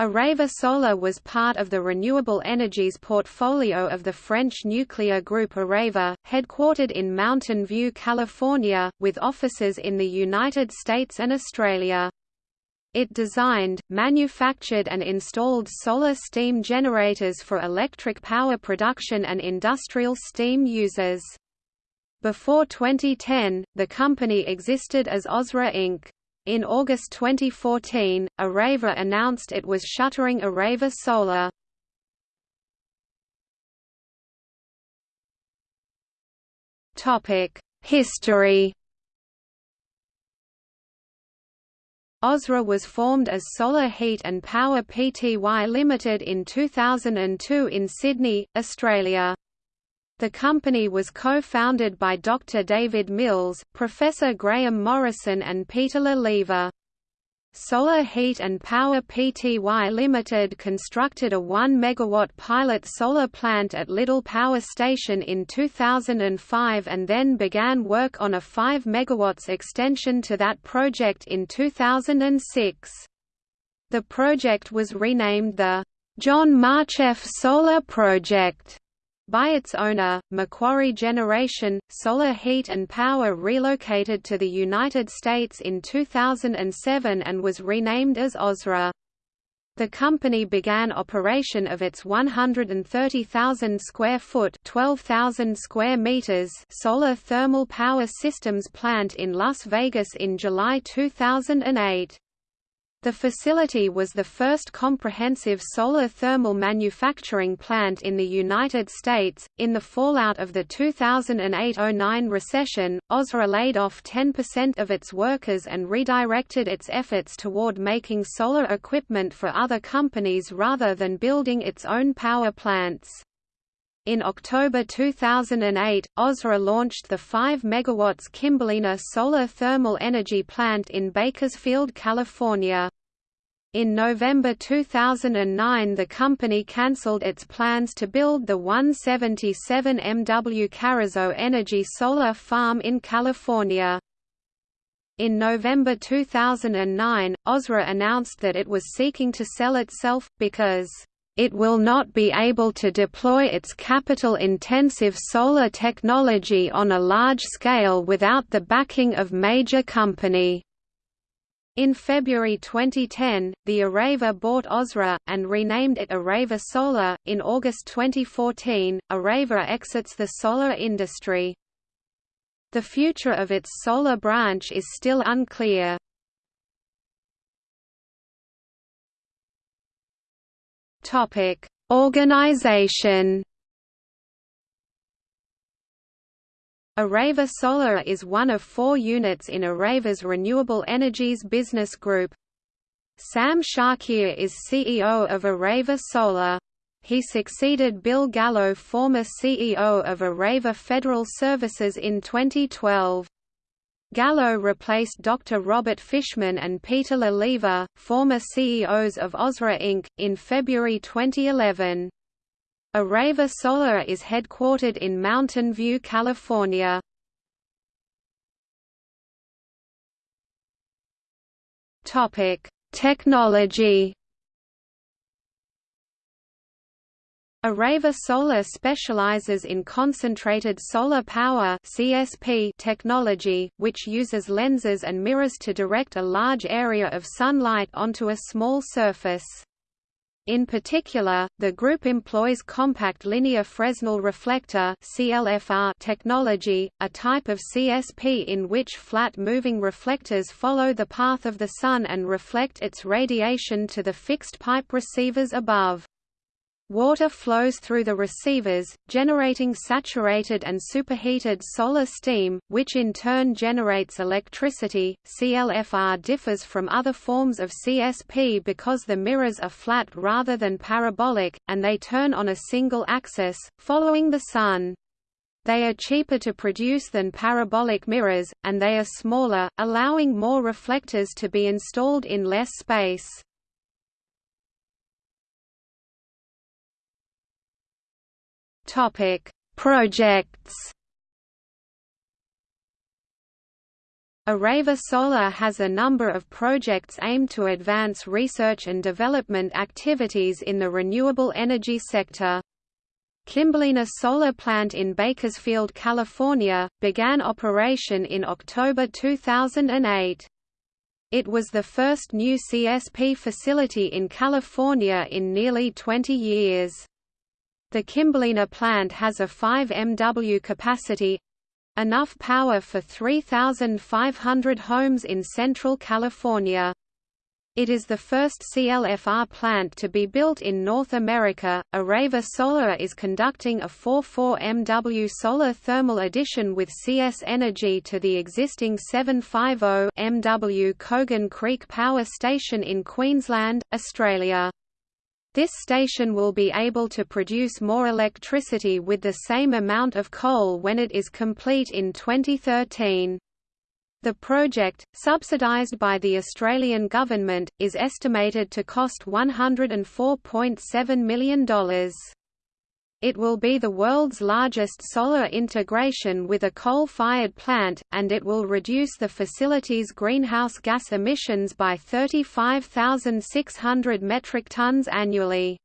Areva Solar was part of the renewable energies portfolio of the French nuclear group Areva, headquartered in Mountain View, California, with offices in the United States and Australia. It designed, manufactured and installed solar steam generators for electric power production and industrial steam users. Before 2010, the company existed as Ausra Inc. In August 2014, Areva announced it was shuttering Areva Solar. History Ausra was formed as Solar Heat and Power Pty Limited in 2002 in Sydney, Australia. The company was co-founded by Dr. David Mills, Professor Graham Morrison and Peter Le Lievre. Solar Heat and Power Pty Limited constructed a 1 MW pilot solar plant at Liddell Power Station in 2005 and then began work on a 5 MW extension to that project in 2006. The project was renamed the John Marcheff Solar Project by its owner, Macquarie Generation, Solar Heat and Power relocated to the United States in 2007 and was renamed as Ausra. The company began operation of its 130,000 square foot (12,000 square meters) solar thermal power systems plant in Las Vegas in July 2008. The facility was the first comprehensive solar thermal manufacturing plant in the United States. In the fallout of the 2008 09 recession, Ausra laid off 10% of its workers and redirected its efforts toward making solar equipment for other companies rather than building its own power plants. In October 2008, Ausra launched the 5 MW Kimberlina solar thermal energy plant in Bakersfield, California. In November 2009 the company cancelled its plans to build the 177 MW Carrizo Energy solar farm in California. In November 2009, Ausra announced that it was seeking to sell itself, because it will not be able to deploy its capital-intensive solar technology on a large scale without the backing of major company. In February 2010, the Areva bought Ausra, and renamed it Areva Solar. In August 2014, Areva exits the solar industry. The future of its solar branch is still unclear. Topic: Organization. Areva Solar is one of four units in Areva's Renewable Energies business group. Sam Shakir is CEO of Areva Solar. He succeeded Bill Gallo former CEO of Areva Federal Services in 2012. Gallo replaced Dr. Robert Fishman and Peter Le Lievre, former CEOs of Ausra Inc., in February 2011. Areva Solar is headquartered in Mountain View, California. Technology Areva Solar specializes in concentrated solar power (CSP) technology, which uses lenses and mirrors to direct a large area of sunlight onto a small surface. In particular, the group employs compact linear Fresnel reflector (CLFR) technology, a type of CSP in which flat moving reflectors follow the path of the sun and reflect its radiation to the fixed pipe receivers above. Water flows through the receivers, generating saturated and superheated solar steam, which in turn generates electricity. CLFR differs from other forms of CSP because the mirrors are flat rather than parabolic, and they turn on a single axis, following the sun. They are cheaper to produce than parabolic mirrors, and they are smaller, allowing more reflectors to be installed in less space. Topic: Projects. Areva Solar has a number of projects aimed to advance research and development activities in the renewable energy sector. Kimberlina Solar Plant in Bakersfield, California, began operation in October 2008. It was the first new CSP facility in California in nearly 20 years. The Kimberlina plant has a 5 MW capacity, enough power for 3,500 homes in Central California. It is the first CLFR plant to be built in North America. Areva Solar is conducting a 44 MW solar thermal addition with CS Energy to the existing 750 MW Kogan Creek Power Station in Queensland, Australia. This station will be able to produce more electricity with the same amount of coal when it is complete in 2013. The project, subsidised by the Australian government, is estimated to cost $104.7 million. It will be the world's largest solar integration with a coal-fired plant, and it will reduce the facility's greenhouse gas emissions by 35,600 metric tons annually.